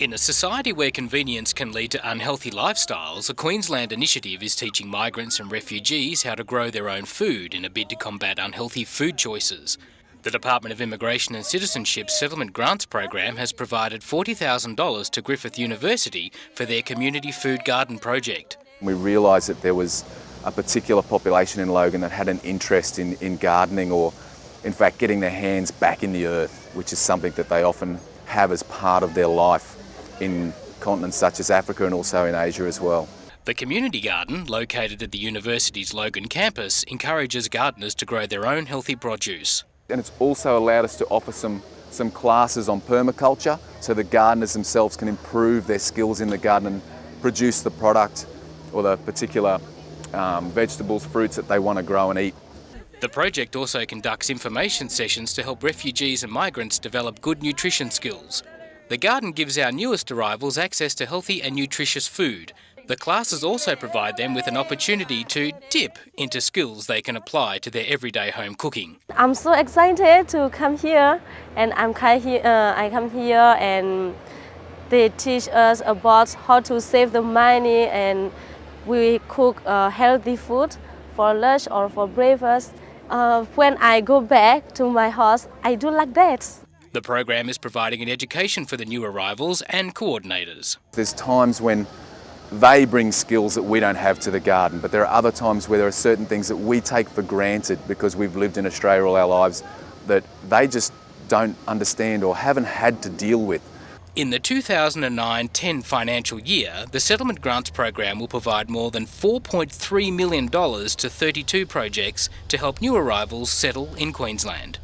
In a society where convenience can lead to unhealthy lifestyles, a Queensland initiative is teaching migrants and refugees how to grow their own food in a bid to combat unhealthy food choices. The Department of Immigration and Citizenship Settlement Grants Program has provided $40,000 to Griffith University for their community food garden project. We realised that there was a particular population in Logan that had an interest in, in gardening or in fact getting their hands back in the earth, which is something that they often have as part of their life in continents such as Africa and also in Asia as well. The community garden, located at the university's Logan campus, encourages gardeners to grow their own healthy produce. And it's also allowed us to offer some, some classes on permaculture so the gardeners themselves can improve their skills in the garden and produce the product or the particular um, vegetables, fruits that they want to grow and eat. The project also conducts information sessions to help refugees and migrants develop good nutrition skills. The garden gives our newest arrivals access to healthy and nutritious food. The classes also provide them with an opportunity to dip into skills they can apply to their everyday home cooking. I'm so excited to come here and I'm here, uh, I come here and they teach us about how to save the money and we cook uh, healthy food for lunch or for breakfast. Uh, when I go back to my house, I do like that. The program is providing an education for the new arrivals and coordinators. There's times when they bring skills that we don't have to the garden, but there are other times where there are certain things that we take for granted because we've lived in Australia all our lives that they just don't understand or haven't had to deal with. In the 2009-10 financial year, the Settlement Grants Program will provide more than $4.3 million to 32 projects to help new arrivals settle in Queensland.